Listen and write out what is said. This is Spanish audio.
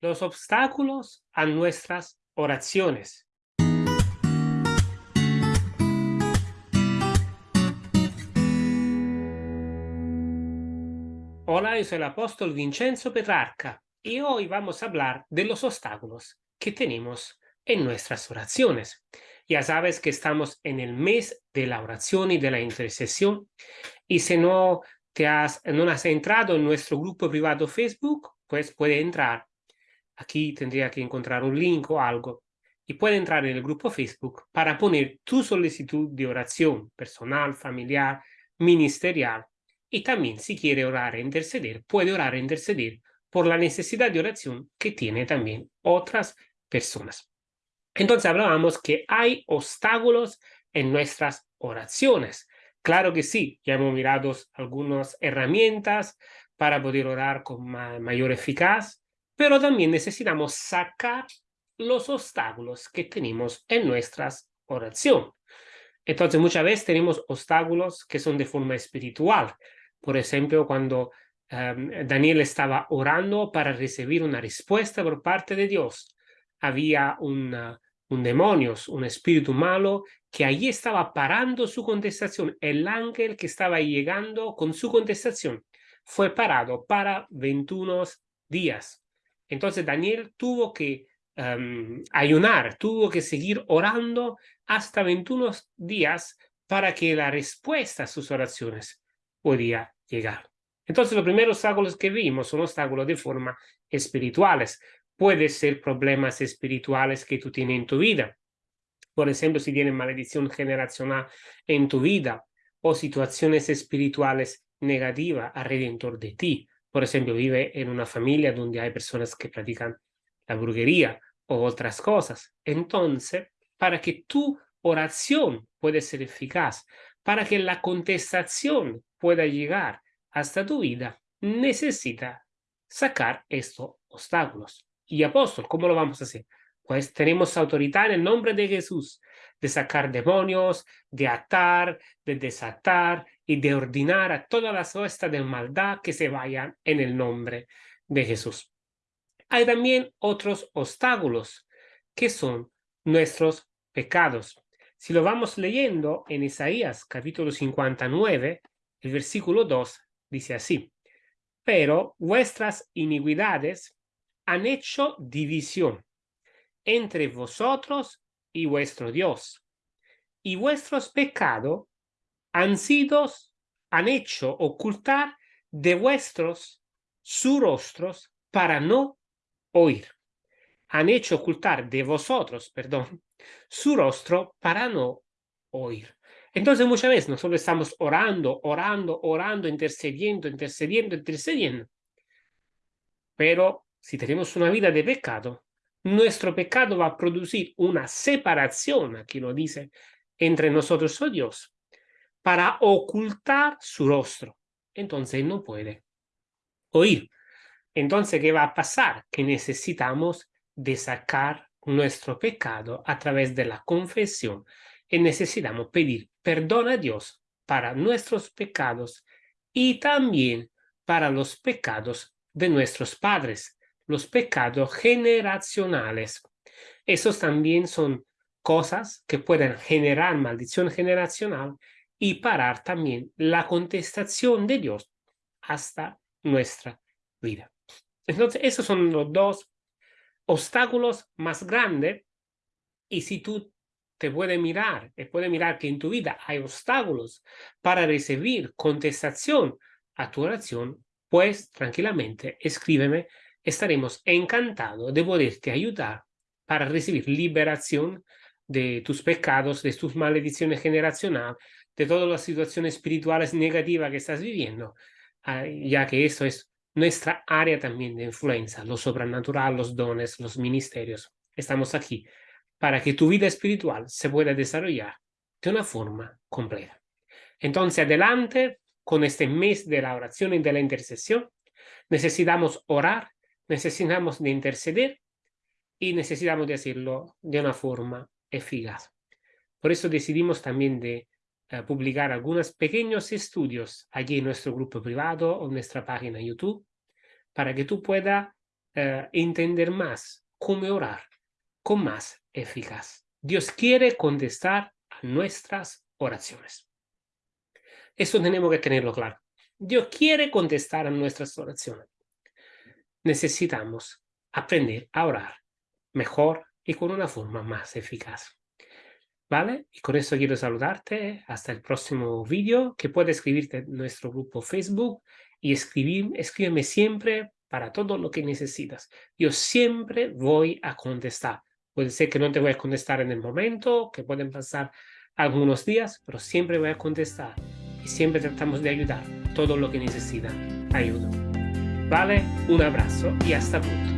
los obstáculos a nuestras oraciones. Hola, yo soy el apóstol Vincenzo Petrarca y hoy vamos a hablar de los obstáculos que tenemos en nuestras oraciones. Ya sabes que estamos en el mes de la oración y de la intercesión y si no te has, no has entrado en nuestro grupo privado Facebook, pues puede entrar Aquí tendría que encontrar un link o algo y puede entrar en el grupo Facebook para poner tu solicitud de oración personal, familiar, ministerial y también si quiere orar e interceder, puede orar e interceder por la necesidad de oración que tiene también otras personas. Entonces hablábamos que hay obstáculos en nuestras oraciones. Claro que sí, ya hemos mirado algunas herramientas para poder orar con mayor eficacia, pero también necesitamos sacar los obstáculos que tenemos en nuestras oraciones. Entonces, muchas veces tenemos obstáculos que son de forma espiritual. Por ejemplo, cuando em, Daniel estaba orando para recibir una respuesta por parte de Dios, había un demonio, un espíritu malo, que allí estaba parando su contestación. El ángel que estaba llegando con su contestación fue parado para 21 días. Entonces Daniel tuvo que em, ayunar, tuvo que seguir orando hasta 21 días para que la respuesta a sus oraciones podía llegar. Entonces los primeros obstáculos que vimos son obstáculos de forma espirituales. Puede ser problemas espirituales que tú tienes en tu vida. Por ejemplo, si tienes maldición generacional en tu vida o situaciones espirituales negativas alrededor de ti por ejemplo, vive en una familia donde hay personas que practican la brujería o otras cosas. Entonces, para que tu oración pueda ser eficaz, para que la contestación pueda llegar hasta tu vida, necesita sacar estos obstáculos. Y apóstol, ¿cómo lo vamos a hacer? Pues tenemos autoridad en el nombre de Jesús de sacar demonios, de atar, de desatar y de ordenar a todas las huestas de maldad que se vayan en el nombre de Jesús. Hay también otros obstáculos que son nuestros pecados. Si lo vamos leyendo en Isaías capítulo 59, el versículo 2 dice así, pero vuestras iniquidades han hecho división entre vosotros y vuestro Dios, y vuestros pecados han sido, han hecho ocultar de vuestros su rostros para no oír. Han hecho ocultar de vosotros, perdón, su rostro para no oír. Entonces muchas veces nosotros estamos orando, orando, orando, intercediendo, intercediendo, intercediendo. Pero si tenemos una vida de pecado, nuestro pecado va a producir una separación, aquí lo dice, entre nosotros y Dios para ocultar su rostro. Entonces no puede oír. Entonces, ¿qué va a pasar? Que necesitamos de sacar nuestro pecado a través de la confesión y necesitamos pedir perdón a Dios para nuestros pecados y también para los pecados de nuestros padres, los pecados generacionales. Esos también son cosas que pueden generar maldición generacional y parar también la contestación de Dios hasta nuestra vida. Entonces, esos son los dos obstáculos más grandes y si tú te puedes mirar, te puedes mirar que en tu vida hay obstáculos para recibir contestación a tu oración, pues tranquilamente escríbeme, estaremos encantados de poderte ayudar para recibir liberación de tus pecados, de tus maldiciones generacionales, de todas las situaciones espirituales negativas que estás viviendo, ah, ya que esto es nuestra área también de influencia, lo sobrenatural, los dones, los ministerios. Estamos aquí para que tu vida espiritual se pueda desarrollar de una forma completa. Entonces, adelante con este mes de la oración y de la intercesión. Necesitamos orar, necesitamos de interceder y necesitamos de hacerlo de una forma eficaz. Por eso decidimos también de publicar algunos pequeños estudios allí en nuestro grupo privado o en nuestra página YouTube para que tú puedas eh, entender más cómo orar con más eficaz. Dios quiere contestar a nuestras oraciones. Eso tenemos que tenerlo claro. Dios quiere contestar a nuestras oraciones. Necesitamos aprender a orar mejor y con una forma más eficaz. ¿Vale? Y con eso quiero saludarte. Hasta el próximo vídeo, que puedes escribirte en nuestro grupo Facebook y escribir, escríbeme siempre para todo lo que necesitas. Yo siempre voy a contestar. Puede ser que no te voy a contestar en el momento, que pueden pasar algunos días, pero siempre voy a contestar. Y siempre tratamos de ayudar todo lo que necesita ayuda. ¿Vale? Un abrazo y hasta pronto.